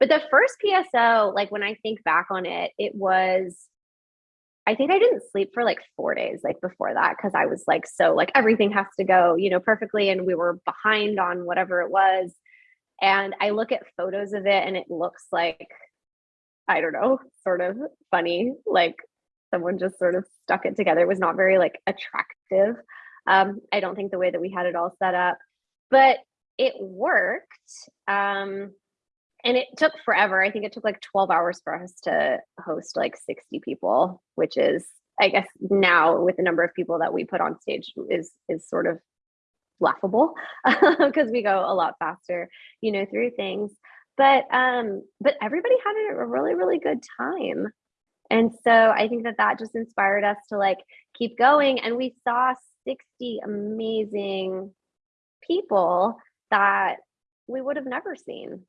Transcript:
But the first PSO, like when I think back on it, it was I think I didn't sleep for like four days, like before that, because I was like, so like everything has to go, you know, perfectly. And we were behind on whatever it was. And I look at photos of it and it looks like, I don't know, sort of funny. Like someone just sort of stuck it together. It was not very like attractive. Um, I don't think the way that we had it all set up, but it worked. Um, and it took forever. I think it took like 12 hours for us to host like 60 people, which is, I guess now with the number of people that we put on stage is is sort of laughable because we go a lot faster, you know, through things. But um, but everybody had a really, really good time. And so I think that that just inspired us to like keep going. And we saw 60 amazing people that we would have never seen